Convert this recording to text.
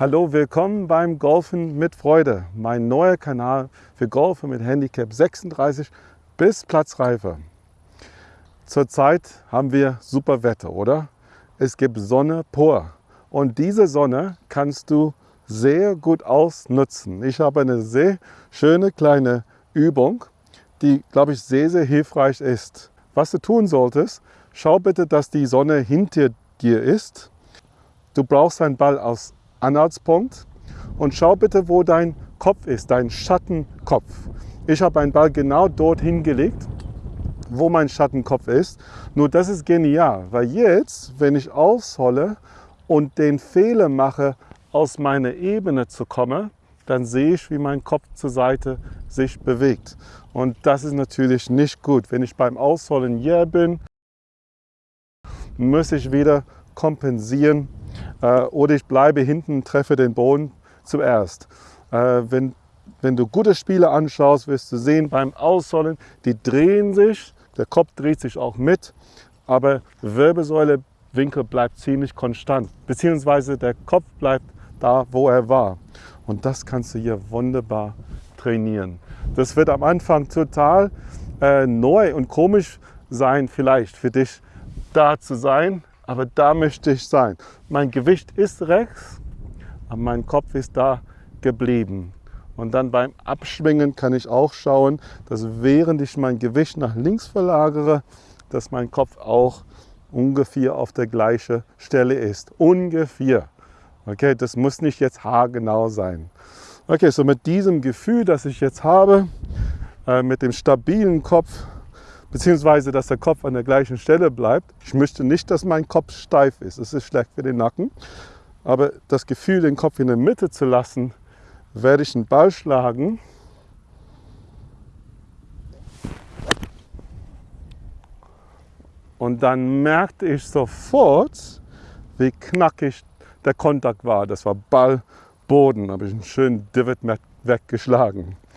Hallo, willkommen beim Golfen mit Freude, mein neuer Kanal für Golfer mit Handicap 36 bis Platzreife. Zurzeit haben wir super Wetter, oder? Es gibt Sonne pur und diese Sonne kannst du sehr gut ausnutzen. Ich habe eine sehr schöne kleine Übung, die, glaube ich, sehr, sehr hilfreich ist. Was du tun solltest, schau bitte, dass die Sonne hinter dir ist. Du brauchst einen Ball aus Anhaltspunkt und schau bitte, wo dein Kopf ist, dein Schattenkopf. Ich habe einen Ball genau dort hingelegt, wo mein Schattenkopf ist. Nur das ist genial, weil jetzt, wenn ich aushole und den Fehler mache, aus meiner Ebene zu kommen, dann sehe ich, wie mein Kopf zur Seite sich bewegt. Und das ist natürlich nicht gut. Wenn ich beim Ausholen hier bin, muss ich wieder kompensieren oder ich bleibe hinten treffe den Boden zuerst. Äh, wenn, wenn du gute Spiele anschaust, wirst du sehen, beim Ausholen, die drehen sich, der Kopf dreht sich auch mit, aber Wirbelsäulewinkel bleibt ziemlich konstant, beziehungsweise der Kopf bleibt da, wo er war. Und das kannst du hier wunderbar trainieren. Das wird am Anfang total äh, neu und komisch sein, vielleicht für dich da zu sein, aber da möchte ich sein. Mein Gewicht ist rechts, aber mein Kopf ist da geblieben. Und dann beim Abschwingen kann ich auch schauen, dass während ich mein Gewicht nach links verlagere, dass mein Kopf auch ungefähr auf der gleichen Stelle ist. Ungefähr. Okay, das muss nicht jetzt haargenau sein. Okay, so mit diesem Gefühl, das ich jetzt habe, äh, mit dem stabilen Kopf, beziehungsweise dass der Kopf an der gleichen Stelle bleibt. Ich möchte nicht, dass mein Kopf steif ist, es ist schlecht für den Nacken. Aber das Gefühl, den Kopf in der Mitte zu lassen, werde ich einen Ball schlagen. Und dann merkte ich sofort, wie knackig der Kontakt war. Das war Ball, Boden, Da habe ich einen schönen Divot weggeschlagen.